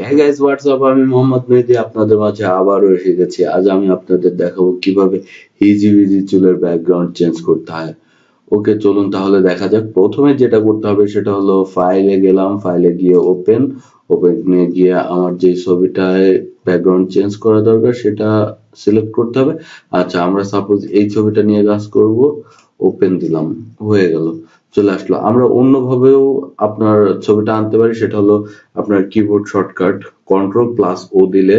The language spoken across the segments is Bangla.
হ্যাঁ হোয়াটসঅ্যাপ আমি মোহাম্মদ মেহেদি, আপনাদের মাঝে আবারও এসে গেছি। আজ আমি আপনাদের দেখাবো কীভাবে ইজি ইজি চুলের ব্যাকগ্রাউন্ড চেঞ্জ করতে হয়। ওকে চলুন তাহলে দেখা যাক। প্রথমে যেটা করতে হবে, সেটা হলো ফাইলে গেলাম। ফাইলে গিয়ে ওপেন ওপেনে গিয়ে আমার যে ছবিটায় ব্যাকগ্রাউন্ড চেঞ্জ করা দরকার, সেটা সিলেক্ট করতে হবে। আচ্ছা আমরা সাপোজ এই ছবিটা নিয়ে কাজ করব। ওপেন দিলাম, হয়ে গেল। চলে আসলো। আমরা অন্যভাবেও আপনার ছবিটা আনতে পারি, সেটা হলো আপনার keyboard shortcut control plus O দিলে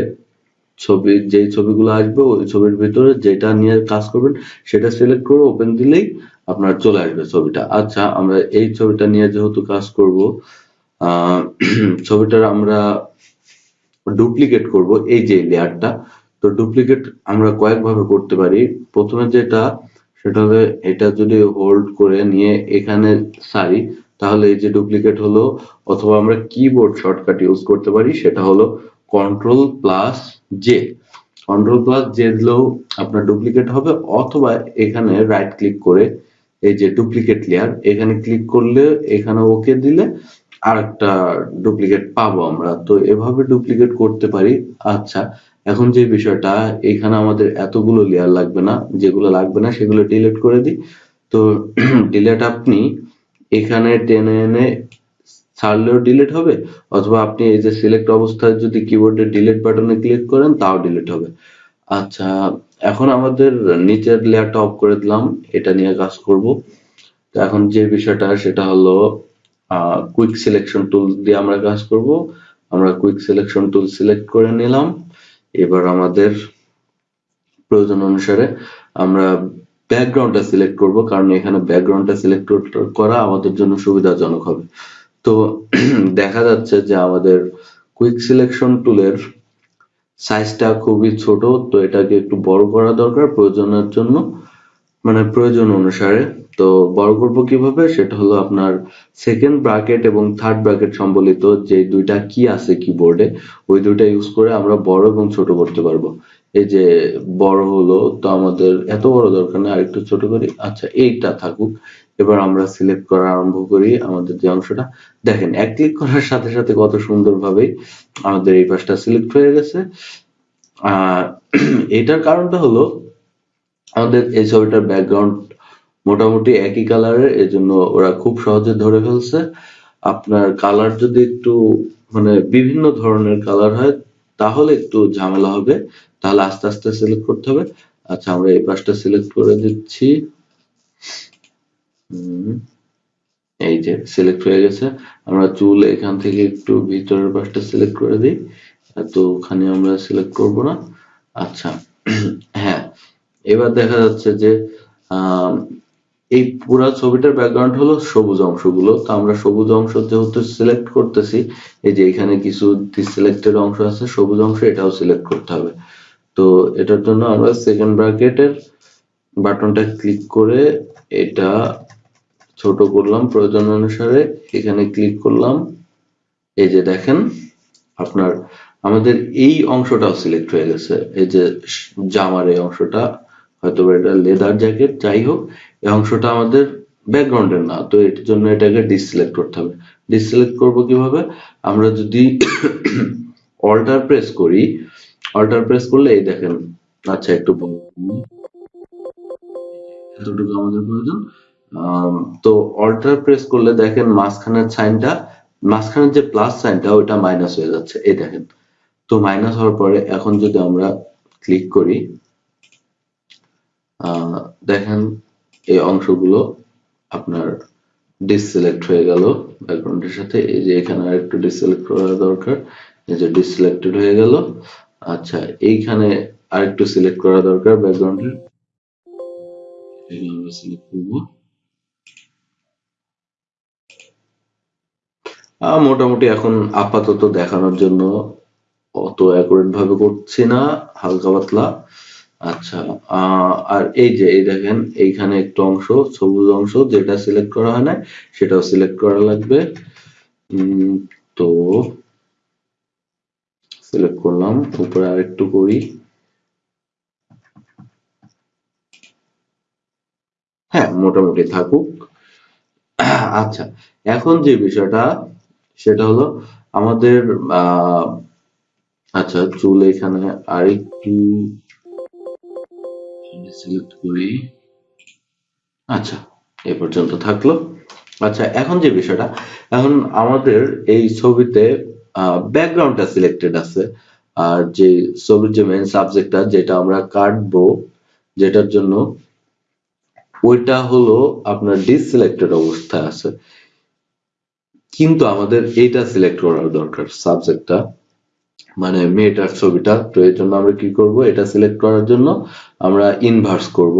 ছবি, যেই ছবিগুলো আসবে ওই ছবির ভিতরে যেটা নিয়ে কাজ করবেন, সেটা সিলেক্ট করে ওপেন দিলেই আপনার চলে আসবে ছবিটা। আচ্ছা আমরা এই ছবিটা নিয়ে যেহেতু কাজ করব ছবিটার আমরা ডুপ্লিকেট করব, এই যে লেয়ারটা তো ডুপ্লিকেট আমরা কয়েকভাবে করতে পারি। প্রথমে যেটা সেটা হবে এটা যদি হোল্ড করে নিয়ে এখানে সারি তাহলে এই যে ডুপ্লিকেট হলো, অথবা আমরা কিবোর্ড শর্টকাট ইউজ করতে পারি, সেটা হলো control plus J control plus J দিলেও আপনার ডুপ্লিকেট হবে, অথবা এখানে রাইট ক্লিক করে এই যে ডুপ্লিকেট লেয়ার এখানে ক্লিক করলে এখানে ওকে দিলে আর একটা ডুপ্লিকেট পাবো আমরা। তো এভাবে ডুপ্লিকেট করতে পারি। আচ্ছা এখন যে বিষয়টা, এখানে আমাদের এতগুলো লেয়ার লাগবে না, যেগুলো লাগবে না, সেগুলো ডিলিট করে দিই। তো ডিলেট আপনি এখানে টেনে এনে ছাড়লেও ডিলিট হবে, অথবা আপনি এই যে সিলেক্ট অবস্থায় যদি কিবোর্ডে ডিলিট বাটনে ক্লিক করেন, তাও ডিলিট হবে। আচ্ছা এখন আমাদের নিচের লেয়ারটা অফ করে দিলাম, এটা নিয়ে কাজ করব। তো এখন যে বিষয়টা, সেটা হলো কুইক সিলেকশন টুল দিয়ে আমরা কাজ করব। আমরা কুইক সিলেকশন টুল সিলেক্ট করে নিলাম। এবার আমাদের প্রয়োজন অনুসারে আমরা ব্যাকগ্রাউন্ডটা সিলেক্ট করব, কারণ এখানে ব্যাকগ্রাউন্ডটা সিলেক্ট করা আমাদের জন্য সুবিধাজনক হবে। তো দেখা যাচ্ছে যে আমাদের কুইক সিলেকশন টুলের সাইজটা খুবই ছোট, তো এটাকে একটু বড় করা দরকার প্রয়োজনের জন্য। মানে প্রয়োজন অনুসারে তো বড় করব কীভাবে? সেটা হলো আপনার সেকেন্ড ব্র্যাকেট এবং থার্ড ব্র্যাকেট সম্বলিত যে দুইটা কি আছে কিবোর্ডে ওই দুইটা ইউজ করে আমরা বড় এবং ছোট করতে পারব। এই যে বড় হলো, তো আমাদের এত বড় দরকার নেই, আরেকটু ছোট করি। আচ্ছা এইটা থাকুক। এবার আমরা সিলেক্ট করা আরম্ভ করি আমাদের যে অংশটা। দেখেন, এক ক্লিক করার সাথে সাথে কত সুন্দরভাবে আমাদের এই পাশটা সিলেক্ট হয়ে গেছে। আর এটার কারণটা হলো আমাদের এই ছবিটার ব্যাকগ্রাউন্ড মোটামুটি একই কালারের এজন্য ওরা খুব সহজে ধরে ফেলছে। আপনার কালার যদি একটু মানে বিভিন্ন ধরনের কালার হয়, তাহলে একটু ঝামেলা হবে। তাহলে আস্তে আস্তে সিলেক্ট করতে হবে। আচ্ছা আমরা এই পাশটা সিলেক্ট করে দিচ্ছি। এই যে সিলেক্ট হয়ে গেছে। আমরা চুল এখান থেকে একটু ভিতরের পাশটা সিলেক্ট করে দিই। তো ওখানে আমরা সিলেক্ট করব না। আচ্ছা হ্যাঁ এবার দেখা যাচ্ছে যে এই পুরো ছবিটার ব্যাকগ্রাউন্ড হলো সবুজ অংশগুলো। তো আমরা সবুজ অংশ যেহেতু সিলেক্ট করতেছি, এই যে এখানে কিছু সিলেক্টেড অংশ আছে, সবুজ অংশ এটাও সিলেক্ট করতে হবে। তো এটার জন্য আমরা সেকেন্ড ব্র্যাকেটের বাটনটা ক্লিক করে এটা ছোট করলাম প্রয়োজন অনুসারে। এখানে ক্লিক করলাম, এই যে দেখেন, আপনার, আমাদের এই অংশটাও সিলেক্ট হয়ে গেছে। এই যে জামার এই অংশটা হয়তো এটা লেদার জ্যাকেট যাই হোক এই অংশটা আমাদের ব্যাকগ্রাউন্ডের না, তো এর জন্য এটাকে ডিসিলেক্ট করতে হবে। ডিসিলেক্ট করব কীভাবে? আমরা যদি অল্টার প্রেস করি অল্টার প্রেস করলে এই দেখেন আচ্ছা একটু এতটুকু আমাদের প্রয়োজন। তো অল্টার প্রেস করলে দেখেন মাঝখানের সাইনটা, মাঝখানের যে প্লাস সাইনটা, ওইটা মাইনাস হয়ে যাচ্ছে। এই দেখেন, তো মাইনাস হওয়ার পরে এখন যদি আমরা ক্লিক করি দেখেন এই অংশগুলো আপনার ডিসিলেক্ট হয়ে গেল। ব্যাকগ্রাউন্ডের সাথে এই যে এখানে আরেকটু ডিসিলেক্ট করা দরকার, এই যে ডিসিলেক্টেড হয়ে গেল। আচ্ছা এইখানে আরেকটু সিলেক্ট করা দরকার ব্যাকগ্রাউন্ডের আমরা মোটামুটি এখন আপাতত দেখানোর জন্য অত অ্যাকুরেট ভাবে করছি না, হালকা পাতলা। আচ্ছা আর এই যে, এই দেখেন, এইখানে একটু অংশ, সবুজ অংশ, যেটা সিলেক্ট করা হয় না সেটাও সিলেক্ট করা লাগবে। তো সিলেক্ট করলাম, উপরে আরেকটু করি। হ্যাঁ মোটামুটি থাকুক। আচ্ছা এখন যে বিষয়টা, সেটা হলো আমাদের আচ্ছা চুল এখানে আরেকটু সিলেক্ট করি আচ্ছা এ পর্যন্ত থাকল। আচ্ছা এখন যে বিষয়টা, এখন আমাদের এই ছবিতে ব্যাকগ্রাউন্ডটা সিলেক্টেড আছে। আর যে ছবির যে মেন সাবজেক্টটা যেটা আমরা কাটবো, যেটার জন্য ওইটা হলো আপনার ডিসিলেক্টেড অবস্থায় আছে। কিন্তু আমাদের এইটা সিলেক্ট করার দরকার সাবজেক্টটা মানে মেয়েটার ছবিটা, তো এর জন্য আমরা কি করব? এটা সিলেক্ট করার জন্য আমরা ইনভার্স করব।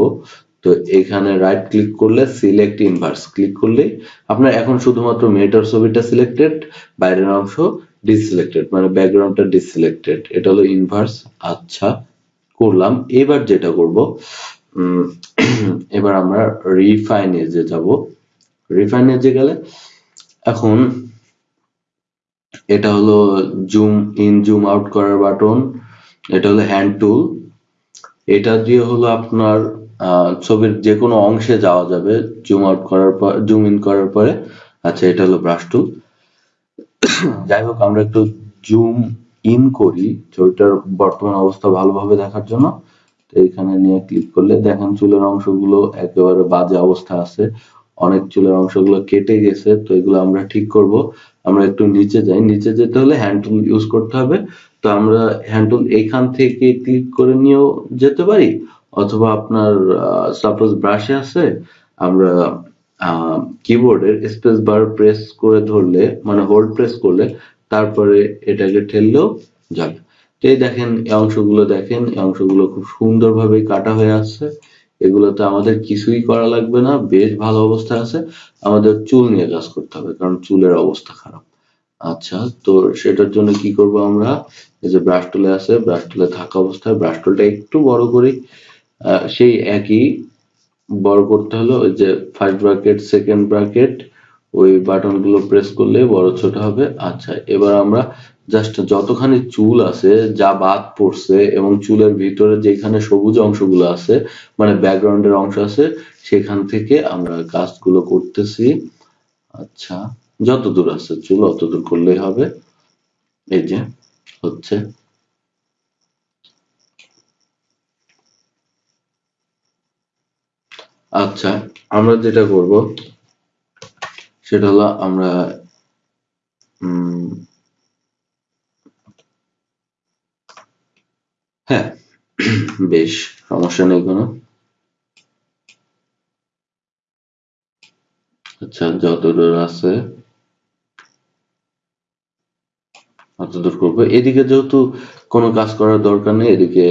তো এখানে রাইট ক্লিক করলে সিলেক্ট ইনভার্স ক্লিক করলে আপনার এখন শুধুমাত্র মেয়েটার ছবিটা সিলেক্টেড বাইরের অংশ ডিসিলেক্টেড মানে ব্যাকগ্রাউন্ডটা ডিসিলেক্টেড এটা হলো ইনভার্স আচ্ছা করলাম। এবার যেটা করব এবার আমরা রিফাইন এজে যাব। রিফাইন এজে গেলে এখন এটা হলো জুম ইন জুম আউট করার বাটন এটা হলো হ্যান্ড টুল এটা দিয়ে হলো আপনার ছবির যে কোনো অংশে যাওয়া যাবে জুম আউট করার পর জুম ইন করার পরে আচ্ছা এটা হলো ব্রাশ টুল যাই হোক, আমরা একটু জুম ইন করি, ছবিটার বর্তমান অবস্থা ভালোভাবে দেখার জন্য। তো এখানে নিয়ে ক্লিক করলে দেখেন চুলের অংশগুলো একেবারে বাজে অবস্থা আছে। অনেক চুলের অংশগুলো কেটে গেছে, তো এগুলো আমরা ঠিক করব। আমরা একটু নিচে যাই। নিচে যেতে হলে হ্যান্ড টুল ইউজ করতে হবে। তো আমরা হ্যান্ড টুল এইখান থেকে ক্লিক করে নিয়েও যেতে পারি। অথবা আপনার সাপোজ ব্রাশে আছে, আমরা কিবোর্ডের স্পেস বার প্রেস করে ধরলে মানে হোল্ড প্রেস করলে, তারপরে এটাকে ঠেললেও যাবে। তো এই দেখেন, এই অংশগুলো দেখেন, এই অংশগুলো খুব সুন্দরভাবে কাটা হয়ে আসছে। এগুলোতে আমাদের কিছুই করা লাগবে না, বেশ ভালো অবস্থা আছে। আমাদের চুল নিয়ে কাজ করতে হবে, কারণ চুলের অবস্থা খারাপ। আচ্ছা তো সেটার জন্য কি করব আমরা? এই যে ব্রাশ টুলে আছে ব্রাশ টুলে থাকা অবস্থায় ব্রাশ টুলটা একটু বড় করি। সেই একই বড় করতে হলো ওই যে ফার্স্ট ব্র্যাকেট সেকেন্ড ব্র্যাকেট ওই বাটনগুলো প্রেস করলে বড় ছোট হবে। আচ্ছা এবার আমরা জাস্ট যতখানি চুল আছে, যা বাদ পড়ছে এবং চুলের ভিতরে যেখানে সবুজ অংশগুলো আছে মানে ব্যাকগ্রাউন্ডের অংশ আছে, সেখান থেকে আমরা কাজগুলো করতেছি। আচ্ছা যত দূর আছে চুল অত দূর করলেই হবে। এই যে, হচ্ছে। আচ্ছা আমরা যেটা করব, সেটা হলো আমরা হ্যাঁ বেশ, সমস্যা নেই কোনো। আচ্ছা যতদূর আছে অতদূর করব। এদিকে যেহেতু কোনো কাজ করার দরকার নেই, এদিকে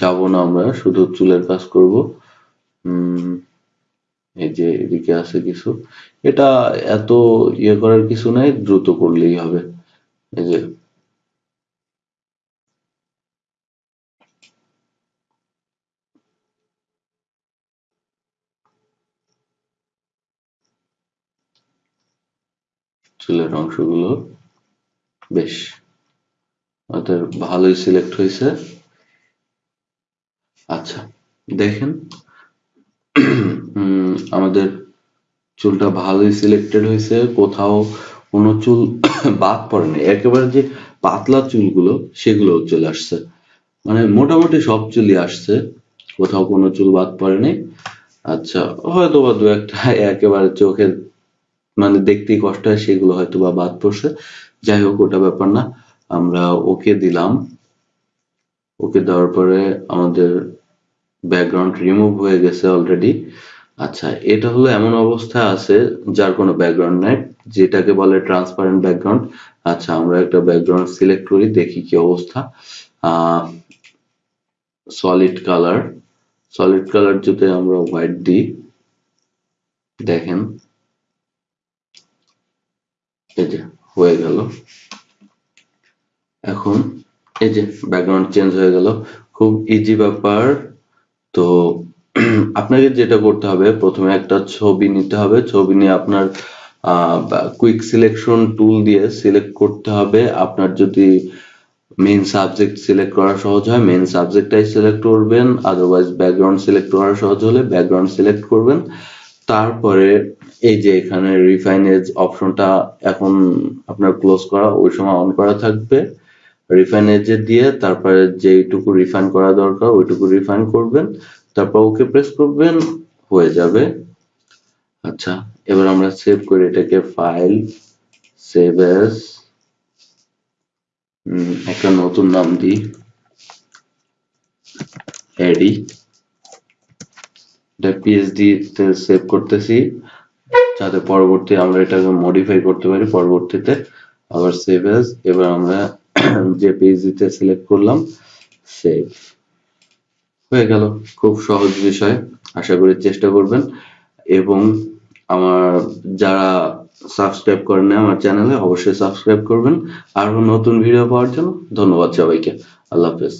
যাব না আমরা, শুধু চুলের কাজ করব। এই যে এদিকে আছে কিছু। এটা এত ইয়ে করার কিছু নাই, দ্রুত করলেই হবে। এই যে চুলের অংশগুলো বেশ ওদের ভালোই সিলেক্ট হয়েছে। আচ্ছা দেখেন আমাদের চুলটা ভালোই সিলেক্টেড হয়েছে। কোথাও কোনো চুল বাদ পড়েনি। একেবারে যে পাতলা চুলগুলো সেগুলো চলে আসছে। মানে মোটামুটি সব চুলই আসছে। কোথাও কোনো চুল বাদ পড়েনি। আচ্ছা হয়তো বা দু একটা একেবারে চোখের মানে দেখতেই কষ্ট হয়, সেগুলো হয়তো বা বাদ পড়ছে। যাই হোক, ওটা ব্যাপার না। আমরা ওকে দিলাম। ওকে দেওয়ার পরে আমাদের ব্যাকগ্রাউন্ড রিমুভ হয়ে গেছে অলরেডি আচ্ছা এটা হলো এমন অবস্থা আছে যার কোনো ব্যাকগ্রাউন্ড নাই, যেটাকে বলে ট্রান্সপারেন্ট ব্যাকগ্রাউন্ড আচ্ছা আমরা একটা ব্যাকগ্রাউন্ড সিলেক্ট করি, দেখি কি অবস্থা। সলিড কালার সলিড কালার যদি আমরা হোয়াইট দিই। দেখেন। এই হয়ে গেল। এখন এই যে ব্যাকগ্রাউন্ড চেঞ্জ হয়ে গেল, খুব ইজি ব্যাপার। তো আপনাকে যেটা করতে হবে, প্রথমে একটা ছবি নিতে হবে। ছবি নিয়ে আপনার কুইক সিলেকশন টুল দিয়ে সিলেক্ট করতে হবে। আপনার যদি মেইন সাবজেক্ট সিলেক্ট করা সহজ হয় মেইন সাবজেক্টটাই সিলেক্ট করবেন। আদারওয়াইজ ব্যাকগ্রাউন্ড সিলেক্ট করা সহজ হলে ব্যাকগ্রাউন্ড সিলেক্ট করবেন। তারপরে এই যে এখানে রিফাইনেজ অপশনটা এখন আপনার ক্লোজ করা, ওই সময় অন করা থাকবে। রিফাইন এজে দিয়ে তারপরে যেইটুকু রিফাইন করা দরকার, ওইটুকু রিফাইন করবেন। তারপর ওকে প্রেস করবেন, হয়ে যাবে। আচ্ছা এবার আমরা সেভ করি এটাকে ফাইল সেভ এস একটা নতুন নাম দিই। এডি এটা পিএইচডি তে সেভ করতেছি। যাতে পরবর্তী আমরা এটাকে মডিফাই করতে পারি, পরবর্তীতে আবার সেভ এস এবার আমরা যে পিএইচডিতে সিলেক্ট করলাম সেভ হয়ে গেল। খুব সহজ বিষয়, আশা করি চেষ্টা করবেন। এবং আমার যারা সাবস্ক্রাইব করেন আমার চ্যানেলে অবশ্যই সাবস্ক্রাইব করবেন। আরও নতুন ভিডিও পাওয়ার জন্য ধন্যবাদ সবাইকে। আল্লাহ হাফেজ।